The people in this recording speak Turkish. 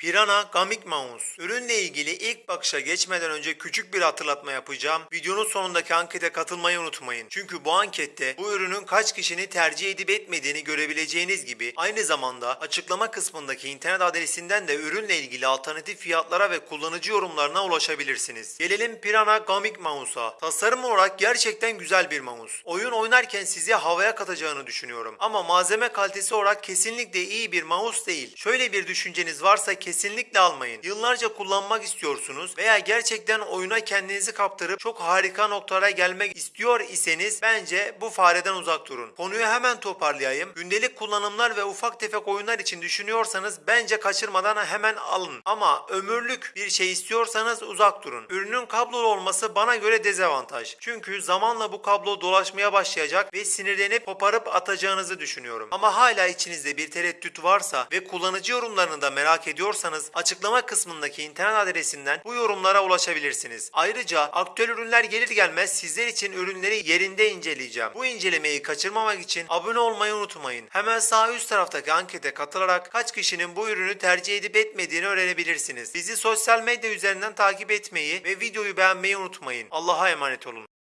Pirana Gamik Mouse. Ürünle ilgili ilk bakışa geçmeden önce küçük bir hatırlatma yapacağım. Videonun sonundaki ankete katılmayı unutmayın. Çünkü bu ankette bu ürünün kaç kişinin tercih edip etmediğini görebileceğiniz gibi aynı zamanda açıklama kısmındaki internet adresinden de ürünle ilgili alternatif fiyatlara ve kullanıcı yorumlarına ulaşabilirsiniz. Gelelim Pirana Gamik Mouse'a. Tasarım olarak gerçekten güzel bir mouse. Oyun oynarken sizi havaya katacağını düşünüyorum. Ama malzeme kalitesi olarak kesinlikle iyi bir mouse değil. Şöyle bir düşünceniz varsa kesinlikle almayın. Yıllarca kullanmak istiyorsunuz veya gerçekten oyuna kendinizi kaptırıp çok harika noktalara gelmek istiyor iseniz bence bu fareden uzak durun. Konuyu hemen toparlayayım. Gündelik kullanımlar ve ufak tefek oyunlar için düşünüyorsanız bence kaçırmadan hemen alın. Ama ömürlük bir şey istiyorsanız uzak durun. Ürünün kablolu olması bana göre dezavantaj. Çünkü zamanla bu kablo dolaşmaya başlayacak ve sinirlenip koparıp atacağınızı düşünüyorum. Ama hala içinizde bir tereddüt varsa ve kullanıcı yorumlarını da merak ediyorsanız açıklama kısmındaki internet adresinden bu yorumlara ulaşabilirsiniz. Ayrıca aktüel ürünler gelir gelmez sizler için ürünleri yerinde inceleyeceğim. Bu incelemeyi kaçırmamak için abone olmayı unutmayın. Hemen sağ üst taraftaki ankete katılarak kaç kişinin bu ürünü tercih edip etmediğini öğrenebilirsiniz. Bizi sosyal medya üzerinden takip etmeyi ve videoyu beğenmeyi unutmayın. Allah'a emanet olun.